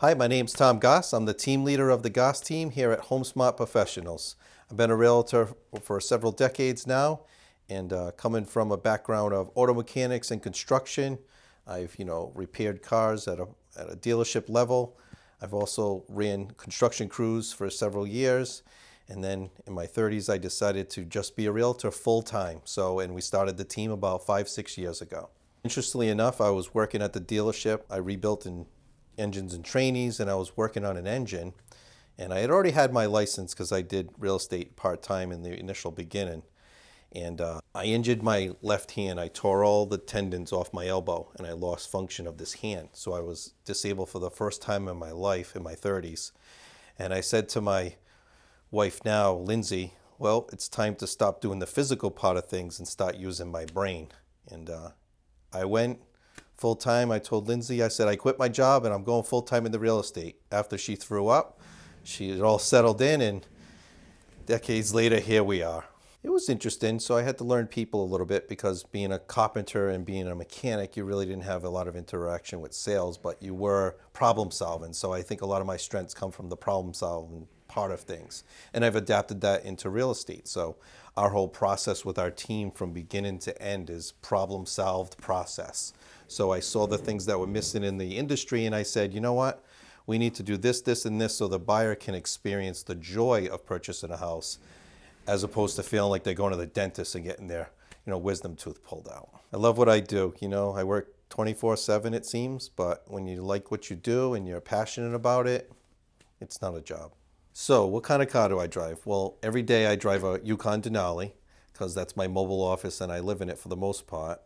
Hi, my name's Tom Goss. I'm the team leader of the Goss team here at HomeSmart Professionals. I've been a realtor for several decades now and uh, coming from a background of auto mechanics and construction, I've you know repaired cars at a, at a dealership level. I've also ran construction crews for several years and then in my 30s I decided to just be a realtor full time. So and we started the team about five, six years ago. Interestingly enough, I was working at the dealership. I rebuilt in engines and trainees and I was working on an engine and I had already had my license because I did real estate part-time in the initial beginning and uh, I injured my left hand. I tore all the tendons off my elbow and I lost function of this hand. So I was disabled for the first time in my life in my 30s. And I said to my wife now, Lindsay, well, it's time to stop doing the physical part of things and start using my brain. And uh, I went full time. I told Lindsay, I said, I quit my job and I'm going full time into real estate. After she threw up, she all settled in and decades later, here we are. It was interesting, so I had to learn people a little bit because being a carpenter and being a mechanic, you really didn't have a lot of interaction with sales, but you were problem solving. So I think a lot of my strengths come from the problem solving part of things. And I've adapted that into real estate. So our whole process with our team from beginning to end is problem solved process. So I saw the things that were missing in the industry and I said, you know what? We need to do this, this, and this so the buyer can experience the joy of purchasing a house as opposed to feeling like they're going to the dentist and getting their you know, wisdom tooth pulled out. I love what I do. You know, I work 24 seven it seems, but when you like what you do and you're passionate about it, it's not a job. So what kind of car do I drive? Well, every day I drive a Yukon Denali because that's my mobile office and I live in it for the most part.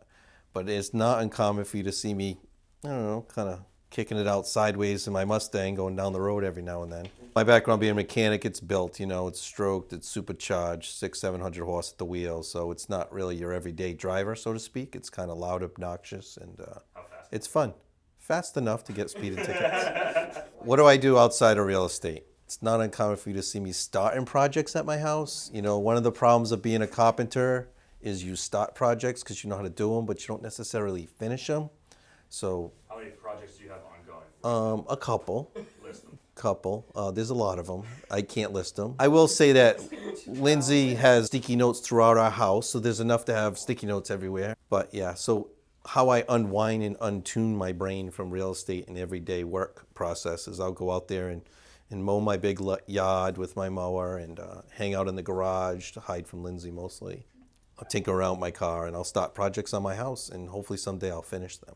But it's not uncommon for you to see me, I don't know, kind of kicking it out sideways in my Mustang going down the road every now and then. My background being a mechanic, it's built, you know, it's stroked, it's supercharged, six, 700 horse at the wheel. So it's not really your everyday driver, so to speak. It's kind of loud, obnoxious, and uh, it's fun. Fast enough to get speeding tickets. what do I do outside of real estate? It's not uncommon for you to see me starting projects at my house. You know, one of the problems of being a carpenter is you start projects because you know how to do them, but you don't necessarily finish them. So. How many projects do you have ongoing? Um, a couple. List them. Couple. Uh, there's a lot of them. I can't list them. I will say that Lindsay has sticky notes throughout our house, so there's enough to have sticky notes everywhere. But yeah, so how I unwind and untune my brain from real estate and everyday work processes, I'll go out there and and mow my big yard with my mower and uh, hang out in the garage to hide from Lindsay mostly. I'll tinker around my car and I'll start projects on my house and hopefully someday I'll finish them.